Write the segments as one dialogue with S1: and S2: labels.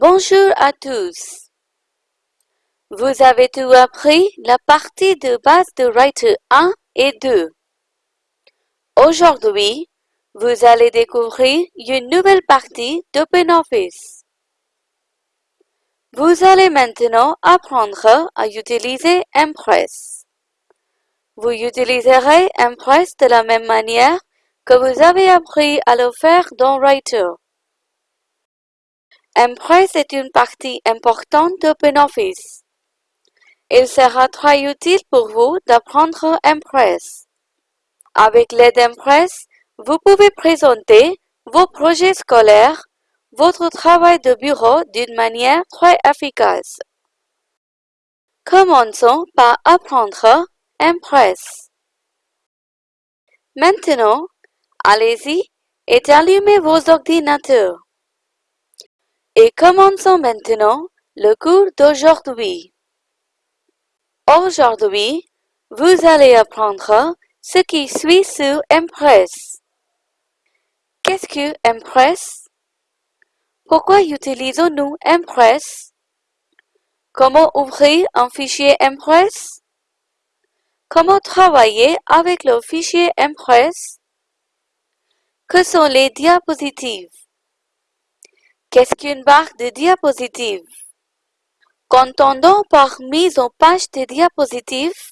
S1: Bonjour à tous. Vous avez tout appris? La partie de base de Writer 1 et 2. Aujourd'hui, vous allez découvrir une nouvelle partie d'OpenOffice. Vous allez maintenant apprendre à utiliser Impress. Vous utiliserez Impress de la même manière que vous avez appris à le faire dans Writer. Impress est une partie importante d'OpenOffice. Il sera très utile pour vous d'apprendre Impress. Avec l'aide d'Impress, vous pouvez présenter vos projets scolaires, votre travail de bureau d'une manière très efficace. Commençons par apprendre Impress. Maintenant, allez-y et allumez vos ordinateurs. Et commençons maintenant le cours d'aujourd'hui. Aujourd'hui, vous allez apprendre ce qui suit sur Impress. Qu'est-ce que Impress? Pourquoi utilisons-nous Impress? Comment ouvrir un fichier Impress? Comment travailler avec le fichier Impress? Que sont les diapositives? Qu'est-ce qu'une barre de diapositives? Qu'entendons par mise en page de diapositives?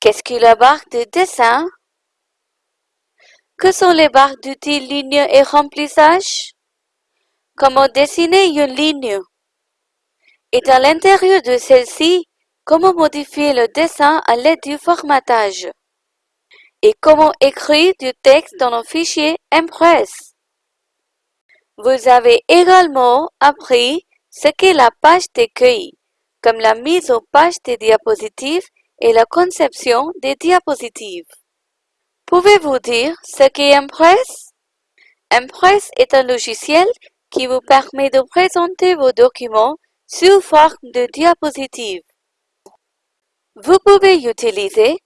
S1: Qu'est-ce que la barre de dessin? Que sont les barres d'outils ligne et remplissage? Comment dessiner une ligne? Et à l'intérieur de celle-ci, comment modifier le dessin à l'aide du formatage? Et comment écrire du texte dans un fichier Impress? Vous avez également appris ce qu'est la page d'accueil, comme la mise en page des diapositives et la conception des diapositives. Pouvez-vous dire ce qu'est Impress? Impress est un logiciel qui vous permet de présenter vos documents sous forme de diapositives. Vous pouvez utiliser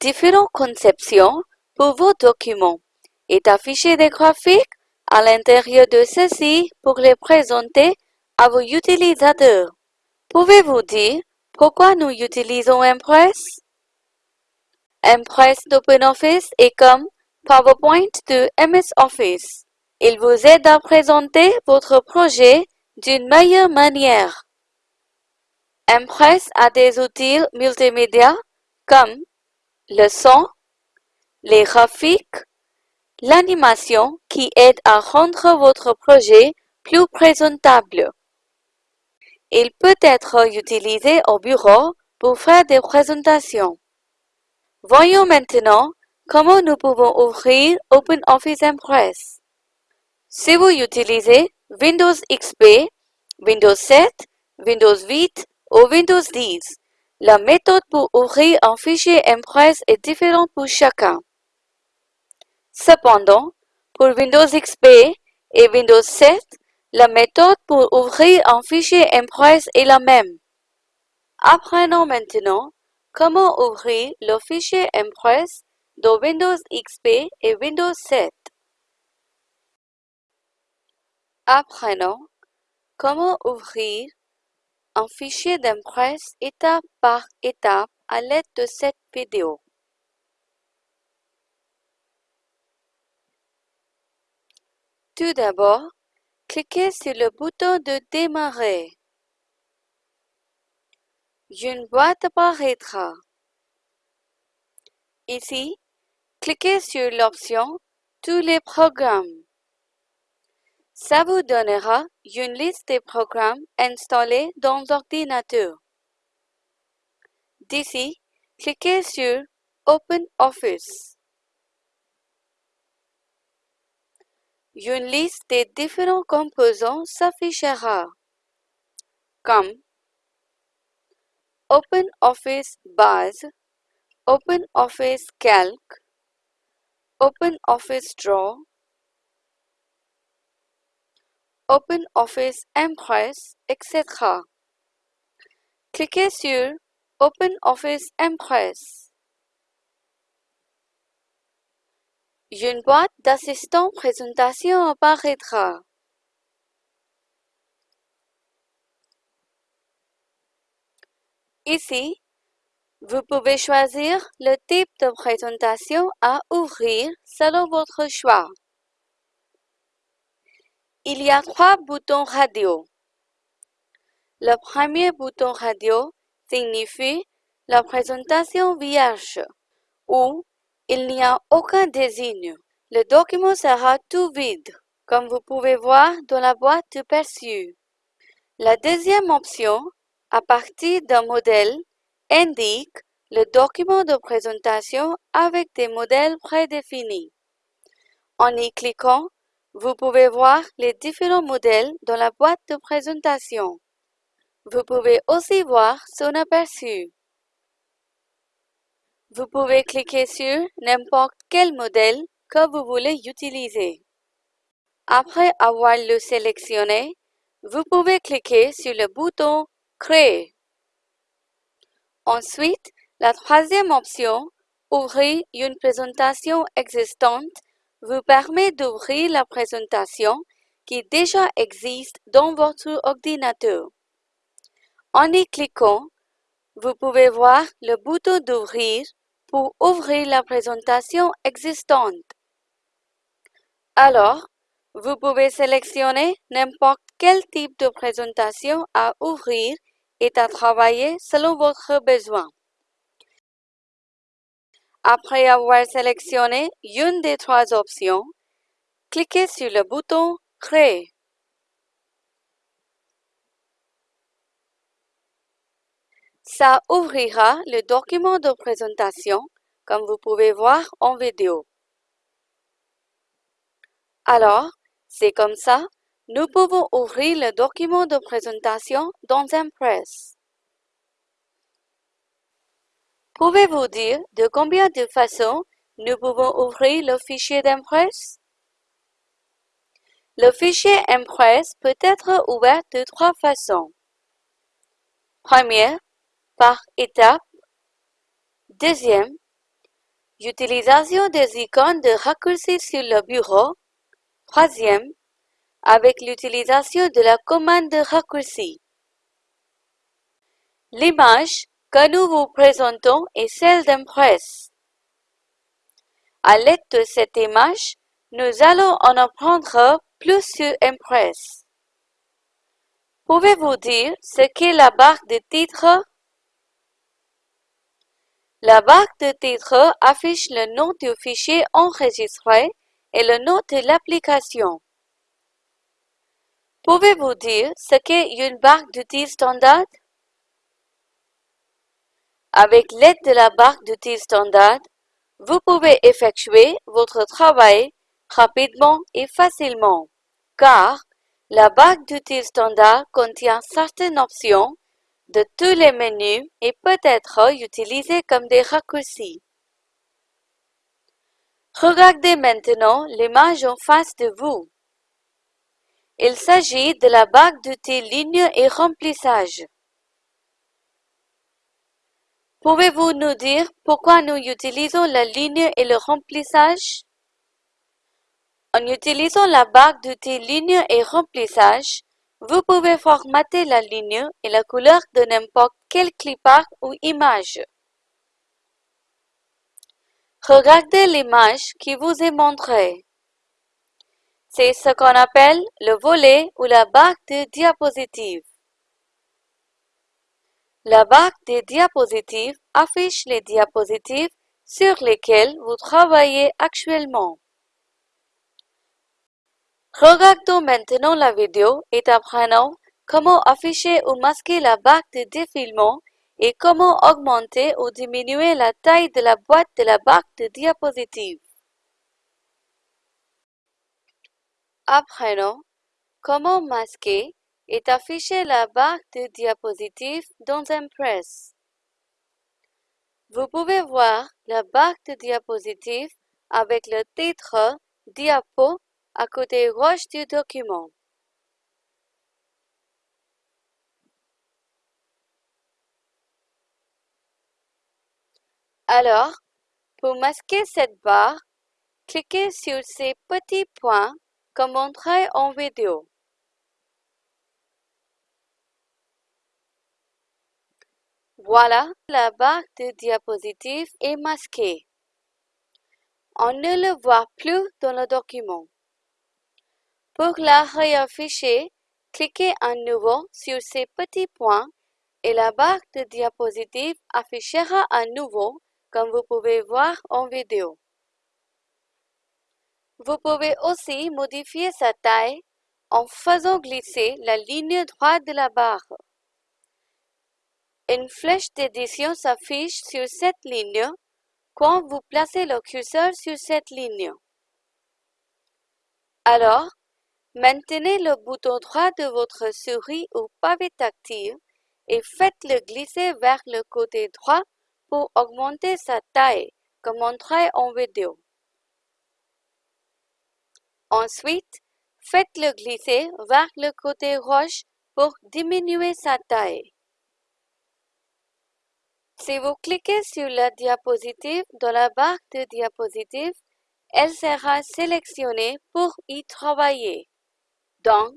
S1: différentes conceptions pour vos documents et afficher des graphiques à l'intérieur de ceux-ci pour les présenter à vos utilisateurs. Pouvez-vous dire pourquoi nous utilisons Impress? Impress d'OpenOffice est comme PowerPoint de MS Office. Il vous aide à présenter votre projet d'une meilleure manière. Impress a des outils multimédia comme le son, les graphiques, l'animation qui aide à rendre votre projet plus présentable. Il peut être utilisé au bureau pour faire des présentations. Voyons maintenant comment nous pouvons ouvrir OpenOffice Impress. Si vous utilisez Windows XP, Windows 7, Windows 8 ou Windows 10, la méthode pour ouvrir un fichier Impress est différente pour chacun. Cependant, pour Windows XP et Windows 7, la méthode pour ouvrir un fichier Impress est la même. Apprenons maintenant comment ouvrir le fichier Impress de Windows XP et Windows 7. Apprenons comment ouvrir un fichier d'Impress étape par étape à l'aide de cette vidéo. Tout d'abord, cliquez sur le bouton de Démarrer. Une boîte apparaîtra. Ici, cliquez sur l'option Tous les programmes. Ça vous donnera une liste des programmes installés dans l'ordinateur. D'ici, cliquez sur OpenOffice. Une liste des différents composants s'affichera, comme OpenOffice Base, OpenOffice Calc, OpenOffice Draw, OpenOffice Impress, etc. Cliquez sur OpenOffice Impress. Une boîte d'assistant-présentation apparaîtra. Ici, vous pouvez choisir le type de présentation à ouvrir selon votre choix. Il y a trois boutons radio. Le premier bouton radio signifie la présentation vierge ou il n'y a aucun désigne. Le document sera tout vide, comme vous pouvez voir dans la boîte de perçu. La deuxième option, à partir d'un modèle, indique le document de présentation avec des modèles prédéfinis. En y cliquant, vous pouvez voir les différents modèles dans la boîte de présentation. Vous pouvez aussi voir son aperçu. Vous pouvez cliquer sur n'importe quel modèle que vous voulez utiliser. Après avoir le sélectionné, vous pouvez cliquer sur le bouton Créer. Ensuite, la troisième option, Ouvrir une présentation existante, vous permet d'ouvrir la présentation qui déjà existe dans votre ordinateur. En y cliquant, vous pouvez voir le bouton d'ouvrir pour ouvrir la présentation existante. Alors, vous pouvez sélectionner n'importe quel type de présentation à ouvrir et à travailler selon votre besoin. Après avoir sélectionné une des trois options, cliquez sur le bouton Créer. Ça ouvrira le document de présentation, comme vous pouvez voir en vidéo. Alors, c'est comme ça, nous pouvons ouvrir le document de présentation dans Impress. Pouvez-vous dire de combien de façons nous pouvons ouvrir le fichier d'Impress? Le fichier Impress peut être ouvert de trois façons. Première, par étape. Deuxième, utilisation des icônes de raccourci sur le bureau. Troisième, avec l'utilisation de la commande de raccourci. L'image que nous vous présentons est celle d'Impress. À l'aide de cette image, nous allons en apprendre plus sur Impress. Pouvez-vous dire ce qu'est la barre de titre la barre de titre affiche le nom du fichier enregistré et le nom de l'application. Pouvez-vous dire ce qu'est une barre d'outils standard? Avec l'aide de la barre d'outils standard, vous pouvez effectuer votre travail rapidement et facilement, car la barre d'outils standard contient certaines options de tous les menus et peut être utilisé comme des raccourcis. Regardez maintenant l'image en face de vous. Il s'agit de la barre d'outils ligne et remplissage. Pouvez-vous nous dire pourquoi nous utilisons la ligne et le remplissage? En utilisant la barre d'outils ligne et remplissage, vous pouvez formater la ligne et la couleur de n'importe quel clipart ou image. Regardez l'image qui vous est montrée. C'est ce qu'on appelle le volet ou la barre de diapositive. La barre de diapositive affiche les diapositives sur lesquelles vous travaillez actuellement. Regardons maintenant la vidéo et apprenons comment afficher ou masquer la barre de défilement et comment augmenter ou diminuer la taille de la boîte de la barre de diapositive. Apprenons comment masquer et afficher la barre de diapositive dans Impress. Vous pouvez voir la barre de diapositive avec le titre Diapo à côté gauche du document. Alors, pour masquer cette barre, cliquez sur ces petits points comme montré en vidéo. Voilà, la barre de diapositive est masquée. On ne le voit plus dans le document. Pour la réafficher, cliquez à nouveau sur ces petits points et la barre de diapositive affichera à nouveau comme vous pouvez voir en vidéo. Vous pouvez aussi modifier sa taille en faisant glisser la ligne droite de la barre. Une flèche d'édition s'affiche sur cette ligne quand vous placez le curseur sur cette ligne. Alors, maintenez le bouton droit de votre souris ou pavé tactile et faites-le glisser vers le côté droit pour augmenter sa taille, comme montré en vidéo. Ensuite, faites-le glisser vers le côté gauche pour diminuer sa taille. Si vous cliquez sur la diapositive dans la barre de diapositive, elle sera sélectionnée pour y travailler. Donc,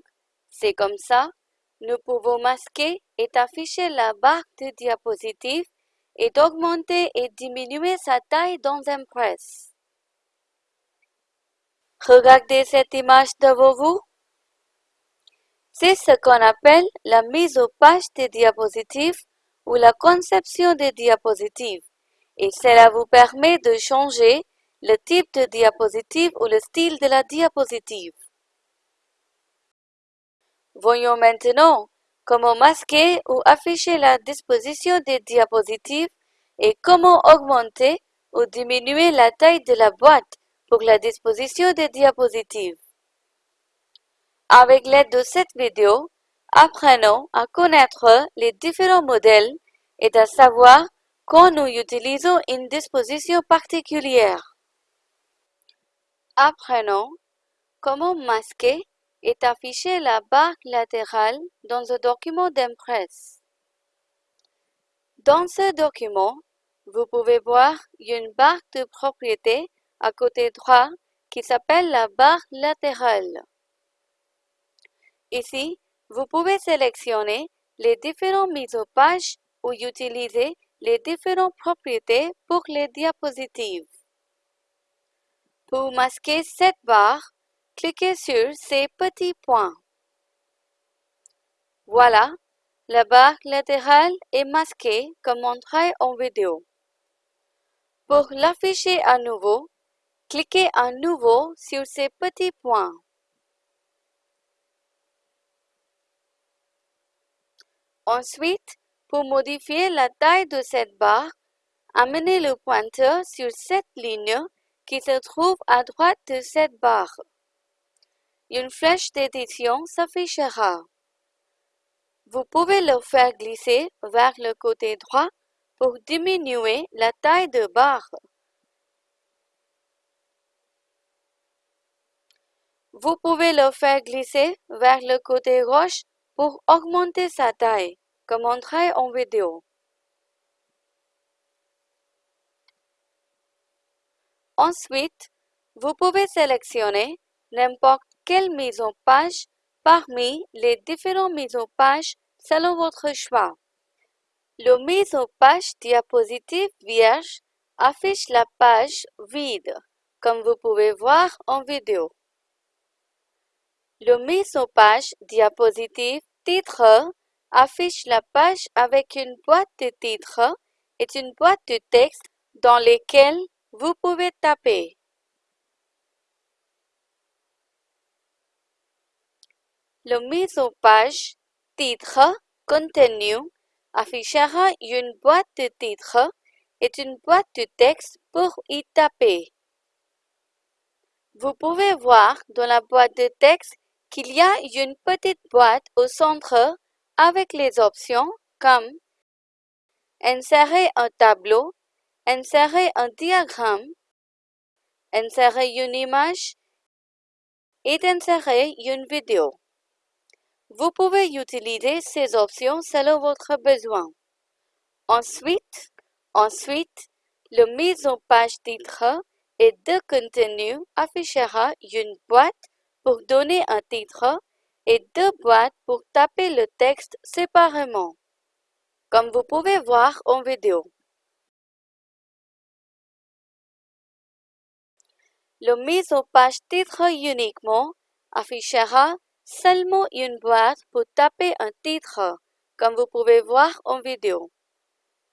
S1: c'est comme ça, nous pouvons masquer et afficher la barre de diapositive et d'augmenter et diminuer sa taille dans Impress. Regardez cette image devant vous. C'est ce qu'on appelle la mise au page des diapositives ou la conception des diapositives et cela vous permet de changer le type de diapositive ou le style de la diapositive. Voyons maintenant comment masquer ou afficher la disposition des diapositives et comment augmenter ou diminuer la taille de la boîte pour la disposition des diapositives. Avec l'aide de cette vidéo, apprenons à connaître les différents modèles et à savoir quand nous utilisons une disposition particulière. Apprenons comment masquer et afficher la barre latérale dans un document d'Impress. Dans ce document, vous pouvez voir une barre de propriété à côté droit qui s'appelle la barre latérale. Ici, vous pouvez sélectionner les différentes mises aux pages ou utiliser les différentes propriétés pour les diapositives. Pour masquer cette barre, cliquez sur ces petits points. Voilà, la barre latérale est masquée comme montré en vidéo. Pour l'afficher à nouveau, cliquez à nouveau sur ces petits points. Ensuite, pour modifier la taille de cette barre, amenez le pointeur sur cette ligne qui se trouve à droite de cette barre. Une flèche d'édition s'affichera. Vous pouvez le faire glisser vers le côté droit pour diminuer la taille de barre. Vous pouvez le faire glisser vers le côté gauche pour augmenter sa taille, comme montré en vidéo. Ensuite, vous pouvez sélectionner n'importe quelle mise en page parmi les différentes mises en page selon votre choix? Le mise en page diapositive vierge affiche la page vide, comme vous pouvez voir en vidéo. Le mise en page diapositive titre affiche la page avec une boîte de titres et une boîte de texte dans lesquelles vous pouvez taper. Le mise en page titre contenu affichera une boîte de titres et une boîte de texte pour y taper. Vous pouvez voir dans la boîte de texte qu'il y a une petite boîte au centre avec les options comme Insérer un tableau, insérer un diagramme, insérer une image et insérer une vidéo. Vous pouvez utiliser ces options selon votre besoin. Ensuite, ensuite, le mise en page titre et de contenu affichera une boîte pour donner un titre et deux boîtes pour taper le texte séparément. comme vous pouvez voir en vidéo. Le mise en page titre uniquement affichera seulement une boîte pour taper un titre, comme vous pouvez voir en vidéo.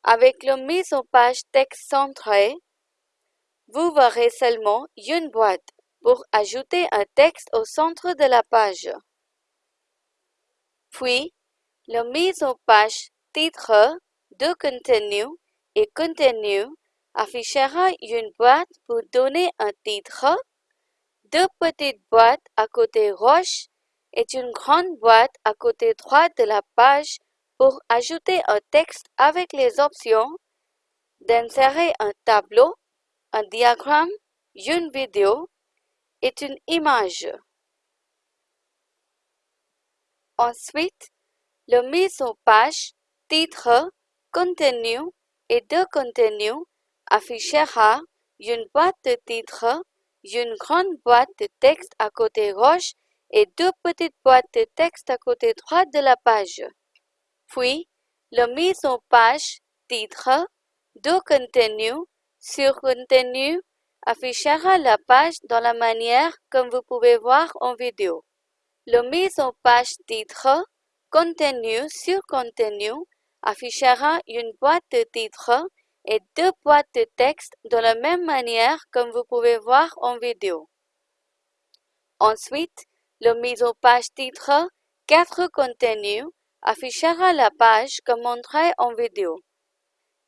S1: Avec le mise en page texte centré, vous verrez seulement une boîte pour ajouter un texte au centre de la page. Puis, la mise en page titre de contenu et contenu affichera une boîte pour donner un titre, deux petites boîtes à côté gauche et une grande boîte à côté droit de la page pour ajouter un texte avec les options d'insérer un tableau, un diagramme, une vidéo et une image. Ensuite, le mise en page, titre, contenu et de contenu affichera une boîte de titre, une grande boîte de texte à côté gauche et deux petites boîtes de texte à côté droit de la page. Puis, la mise en page titre de contenu sur contenu affichera la page dans la manière comme vous pouvez voir en vidéo. La mise en page titre contenu sur contenu affichera une boîte de titre et deux boîtes de texte de la même manière comme vous pouvez voir en vidéo. Ensuite, la mise en page titre 4 contenus affichera la page comme montré en vidéo.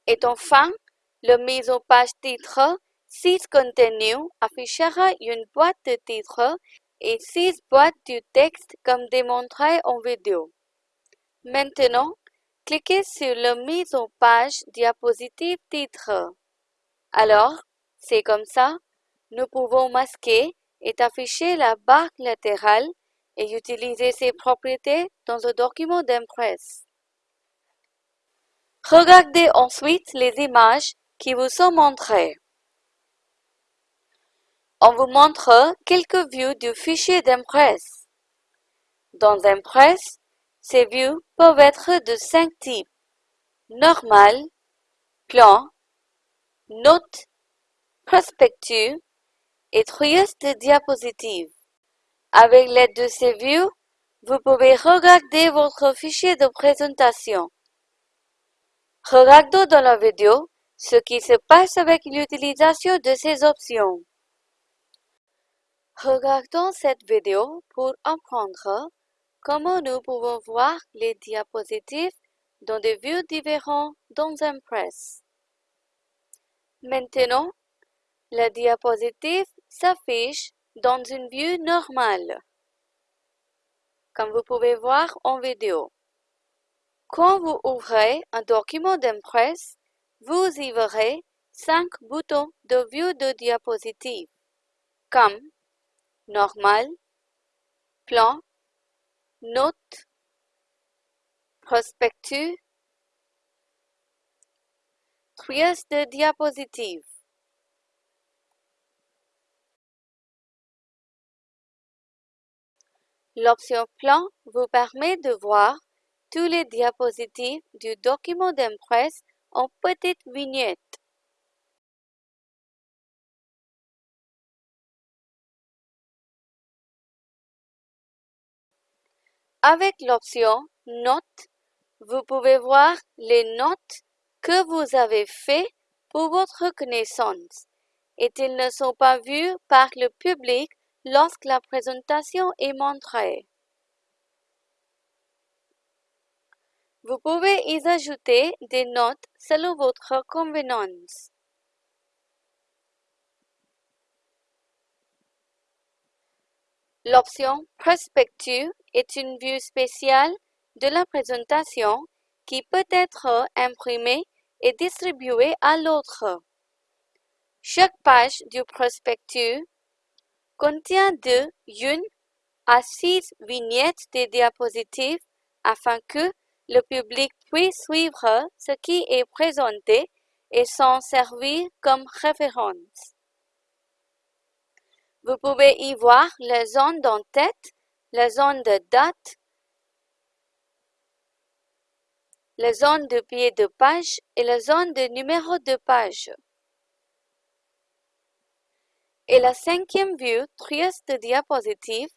S1: Et enfin, la mise en page titre 6 contenus affichera une boîte de titre et 6 boîtes de texte comme démontré en vidéo. Maintenant, cliquez sur la mise en page diapositive titre. Alors, c'est comme ça, nous pouvons masquer et afficher la barre latérale et utiliser ses propriétés dans un document d'impresse. Regardez ensuite les images qui vous sont montrées. On vous montre quelques vues du fichier d'impresse. Dans Impress, ces vues peuvent être de cinq types. Normal, plan, note, prospectus et trieste de diapositives. Avec l'aide de ces vues, vous pouvez regarder votre fichier de présentation. Regardons dans la vidéo ce qui se passe avec l'utilisation de ces options. Regardons cette vidéo pour apprendre comment nous pouvons voir les diapositives dans des vues différentes dans Impress. Maintenant, la diapositive s'affiche dans une vue normale, comme vous pouvez voir en vidéo. Quand vous ouvrez un document d'Impress, vous y verrez cinq boutons de vue de diapositive, comme Normal, Plan, Note, Prospectus, Trieste de diapositive. L'option Plan vous permet de voir tous les diapositives du document d'impresse en petites vignettes. Avec l'option Notes, vous pouvez voir les notes que vous avez faites pour votre connaissance et ils ne sont pas vus par le public lorsque la présentation est montrée. Vous pouvez y ajouter des notes selon votre convenance. L'option Prospectus est une vue spéciale de la présentation qui peut être imprimée et distribuée à l'autre. Chaque page du prospectus contient de 1 à 6 vignettes de diapositives afin que le public puisse suivre ce qui est présenté et s'en servir comme référence. Vous pouvez y voir la zone d'en-tête, la zone de date, la zone de pied de page et la zone de numéro de page. Et la cinquième vue, trias de diapositive,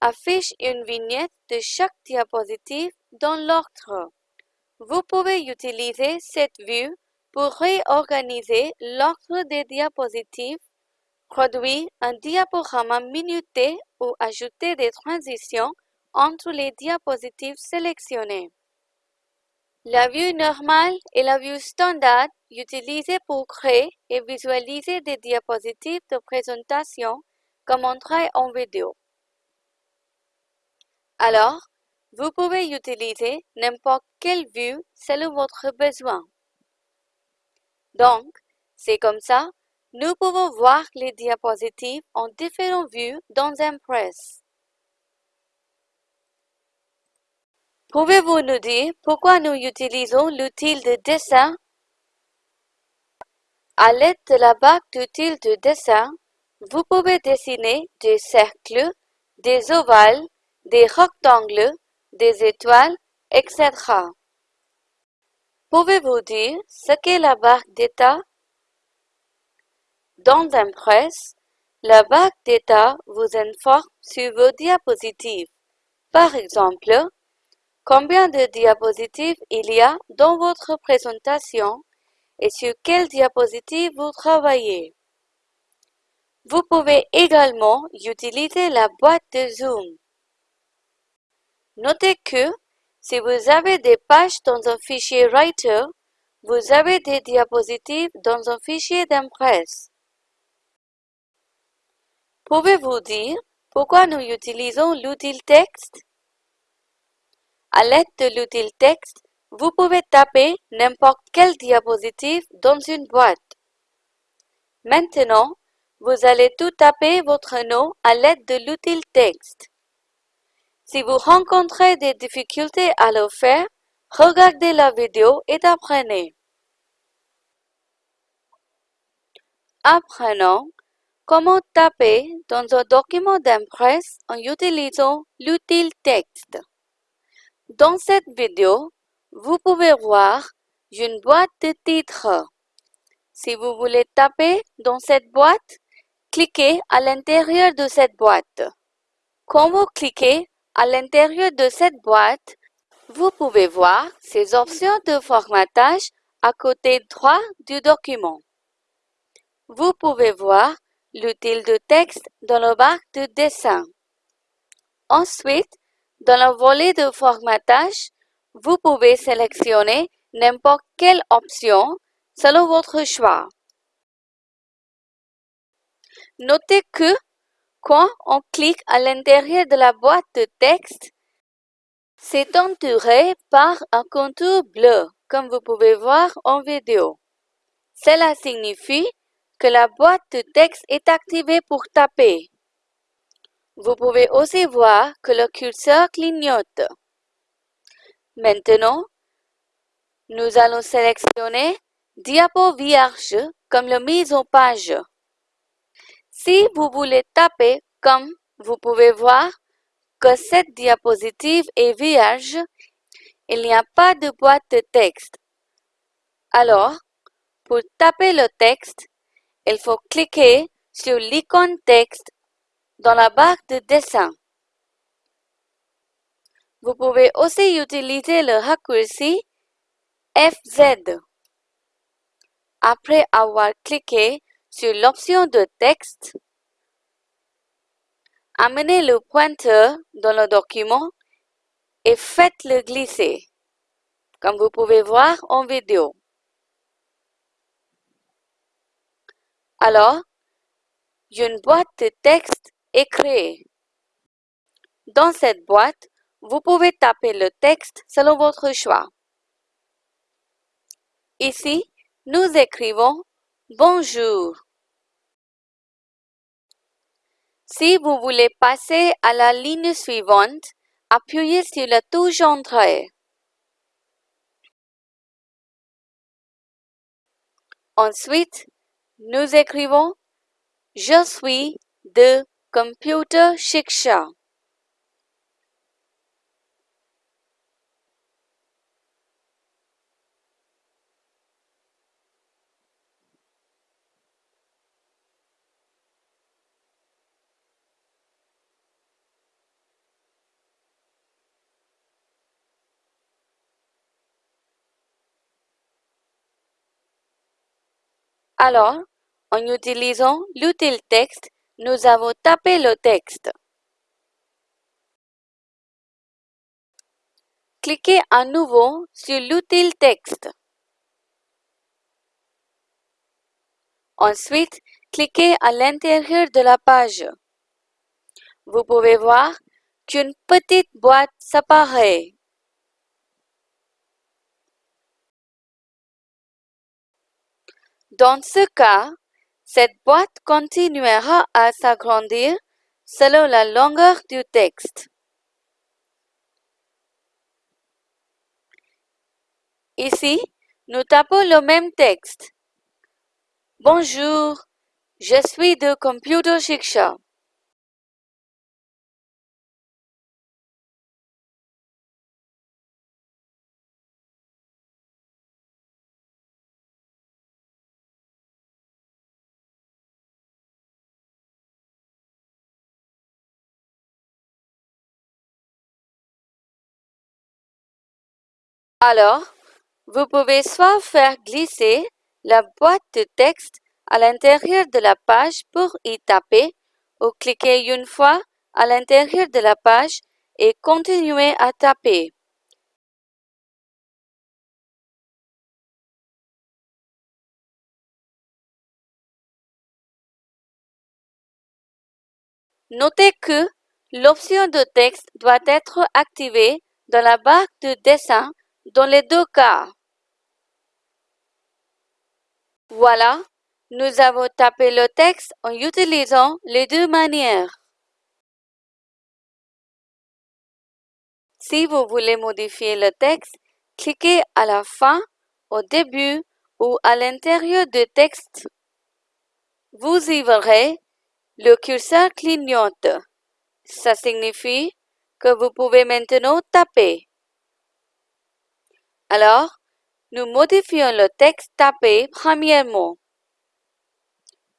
S1: affiche une vignette de chaque diapositive dans l'ordre. Vous pouvez utiliser cette vue pour réorganiser l'ordre des diapositives, produire un diaporama minuté ou ajouter des transitions entre les diapositives sélectionnées. La vue normale est la vue standard utilisée pour créer et visualiser des diapositives de présentation comme travaille en vidéo. Alors, vous pouvez utiliser n'importe quelle vue selon votre besoin. Donc, c'est comme ça, nous pouvons voir les diapositives en différentes vues dans Impress. Pouvez-vous nous dire pourquoi nous utilisons l'outil de dessin? À l'aide de la barre d'outils de dessin, vous pouvez dessiner des cercles, des ovales, des rectangles, des étoiles, etc. Pouvez-vous dire ce qu'est la barre d'état? Dans Impress, la barre d'état vous informe sur vos diapositives. Par exemple, combien de diapositives il y a dans votre présentation et sur quelle diapositive vous travaillez? Vous pouvez également utiliser la boîte de zoom. Notez que si vous avez des pages dans un fichier Writer, vous avez des diapositives dans un fichier d'Impress. Pouvez-vous dire pourquoi nous utilisons l'outil texte? À l'aide de l'outil texte, vous pouvez taper n'importe quelle diapositive dans une boîte. Maintenant, vous allez tout taper votre nom à l'aide de l'outil texte. Si vous rencontrez des difficultés à le faire, regardez la vidéo et apprenez. Apprenons comment taper dans un document d'impresse en utilisant l'outil texte. Dans cette vidéo, vous pouvez voir une boîte de titres. Si vous voulez taper dans cette boîte, cliquez à l'intérieur de cette boîte. Quand vous cliquez à l'intérieur de cette boîte, vous pouvez voir ces options de formatage à côté droit du document. Vous pouvez voir l'outil de texte dans le barre de dessin. Ensuite, dans le volet de formatage, vous pouvez sélectionner n'importe quelle option selon votre choix. Notez que quand on clique à l'intérieur de la boîte de texte, c'est entouré par un contour bleu, comme vous pouvez voir en vidéo. Cela signifie que la boîte de texte est activée pour taper. Vous pouvez aussi voir que le curseur clignote. Maintenant, nous allons sélectionner Diapo vierge comme la mise en page. Si vous voulez taper comme vous pouvez voir que cette diapositive est vierge, il n'y a pas de boîte de texte. Alors, pour taper le texte, il faut cliquer sur l'icône texte dans la barre de dessin. Vous pouvez aussi utiliser le raccourci FZ. Après avoir cliqué sur l'option de texte, amenez le pointeur dans le document et faites-le glisser, comme vous pouvez voir en vidéo. Alors, une boîte de texte Dans cette boîte, vous pouvez taper le texte selon votre choix. Ici, nous écrivons Bonjour. Si vous voulez passer à la ligne suivante, appuyez sur la touche Entrée. Ensuite, nous écrivons Je suis de computer shiksha. Alors, en utilisant l'outil texte, nous avons tapé le texte. Cliquez à nouveau sur l'outil texte. Ensuite, cliquez à l'intérieur de la page. Vous pouvez voir qu'une petite boîte s'apparaît. Dans ce cas, cette boîte continuera à s'agrandir selon la longueur du texte. Ici, nous tapons le même texte. Bonjour, je suis de Computer Shiksha. Alors, vous pouvez soit faire glisser la boîte de texte à l'intérieur de la page pour y taper ou cliquer une fois à l'intérieur de la page et continuer à taper. Notez que l'option de texte doit être activée dans la barre de dessin dans les deux cas. Voilà, nous avons tapé le texte en utilisant les deux manières. Si vous voulez modifier le texte, cliquez à la fin, au début ou à l'intérieur du texte. Vous y verrez, le curseur clignote. Ça signifie que vous pouvez maintenant taper. Alors, nous modifions le texte tapé premièrement.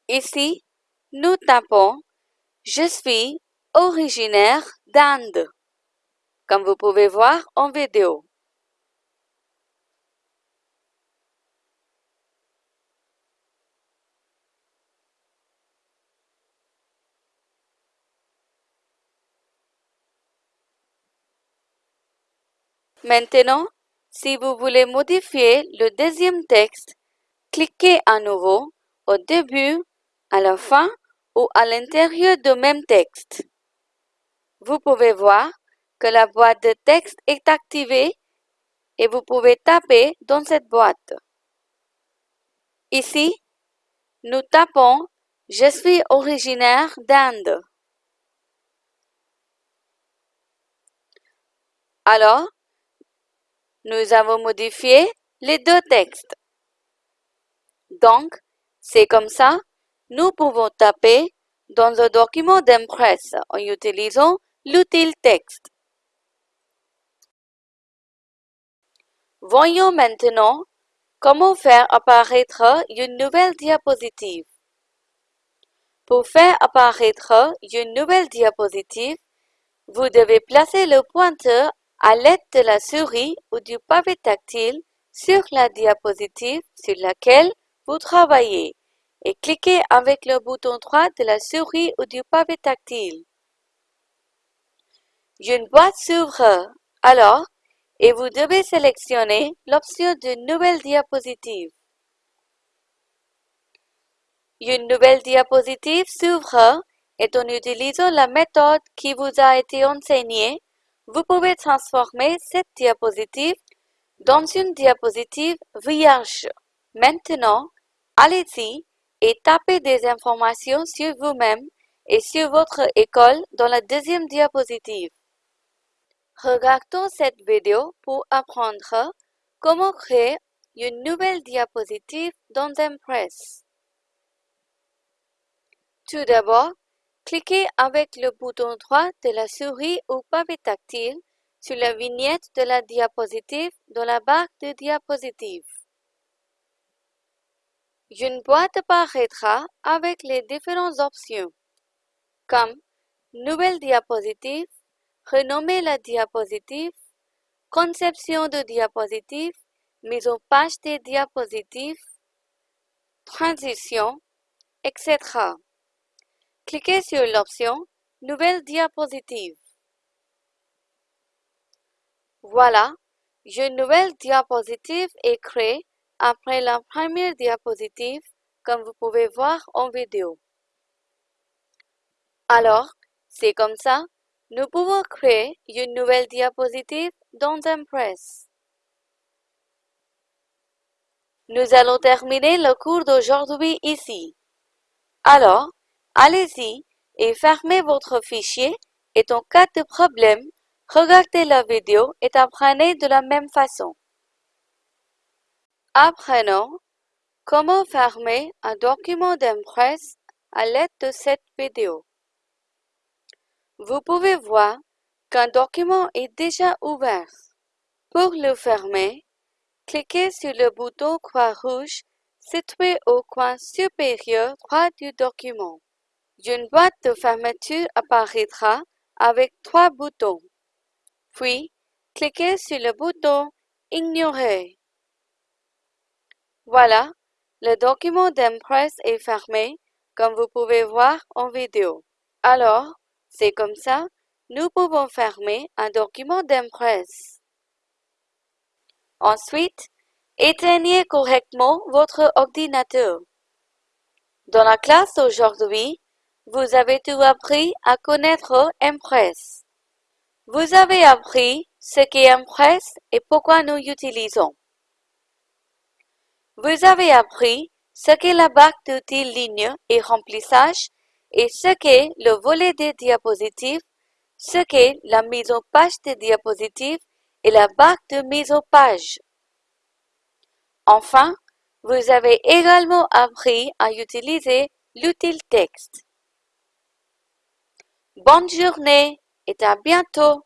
S1: Ici, nous tapons « Je suis originaire d'Inde », comme vous pouvez voir en vidéo. Maintenant, si vous voulez modifier le deuxième texte, cliquez à nouveau au début, à la fin ou à l'intérieur du même texte. Vous pouvez voir que la boîte de texte est activée et vous pouvez taper dans cette boîte. Ici, nous tapons « Je suis originaire d'Inde ». Alors, nous avons modifié les deux textes. Donc, c'est comme ça, nous pouvons taper dans un document d'impresse en utilisant l'outil texte. Voyons maintenant comment faire apparaître une nouvelle diapositive. Pour faire apparaître une nouvelle diapositive, vous devez placer le pointeur à l'aide de la souris ou du pavé tactile sur la diapositive sur laquelle vous travaillez et cliquez avec le bouton droit de la souris ou du pavé tactile. Une boîte s'ouvre alors et vous devez sélectionner l'option de Nouvelle diapositive. Une nouvelle diapositive s'ouvre et en utilisant la méthode qui vous a été enseignée, vous pouvez transformer cette diapositive dans une diapositive vierge. Maintenant, allez-y et tapez des informations sur vous-même et sur votre école dans la deuxième diapositive. Regardons cette vidéo pour apprendre comment créer une nouvelle diapositive dans Impress. Tout d'abord, Cliquez avec le bouton droit de la souris ou pavé tactile sur la vignette de la diapositive dans la barre de diapositive. Une boîte apparaîtra avec les différentes options, comme Nouvelle diapositive, Renommer la diapositive, Conception de diapositive, Mise en page des diapositives, transition, etc. Cliquez sur l'option Nouvelle diapositive. Voilà, une nouvelle diapositive est créée après la première diapositive, comme vous pouvez voir en vidéo. Alors, c'est comme ça, nous pouvons créer une nouvelle diapositive dans Impress. Nous allons terminer le cours d'aujourd'hui ici. Alors, allez-y et fermez votre fichier et en cas de problème, regardez la vidéo et apprenez de la même façon. Apprenons comment fermer un document d'Impress à l'aide de cette vidéo. Vous pouvez voir qu'un document est déjà ouvert. Pour le fermer, cliquez sur le bouton croix rouge situé au coin supérieur droit du document. Une boîte de fermeture apparaîtra avec trois boutons. Puis, cliquez sur le bouton Ignorer. Voilà, le document d'Impress est fermé, comme vous pouvez voir en vidéo. Alors, c'est comme ça, nous pouvons fermer un document d'Impress. Ensuite, éteignez correctement votre ordinateur. Dans la classe d'aujourd'hui, vous avez tout appris à connaître Impress. Vous avez appris ce qu'est Impress et pourquoi nous l'utilisons. Vous avez appris ce qu'est la barre d'outils ligne et remplissage et ce qu'est le volet des diapositives, ce qu'est la mise en page des diapositives et la barre de mise en page. Enfin, vous avez également appris à utiliser l'outil texte. Bonne journée et à bientôt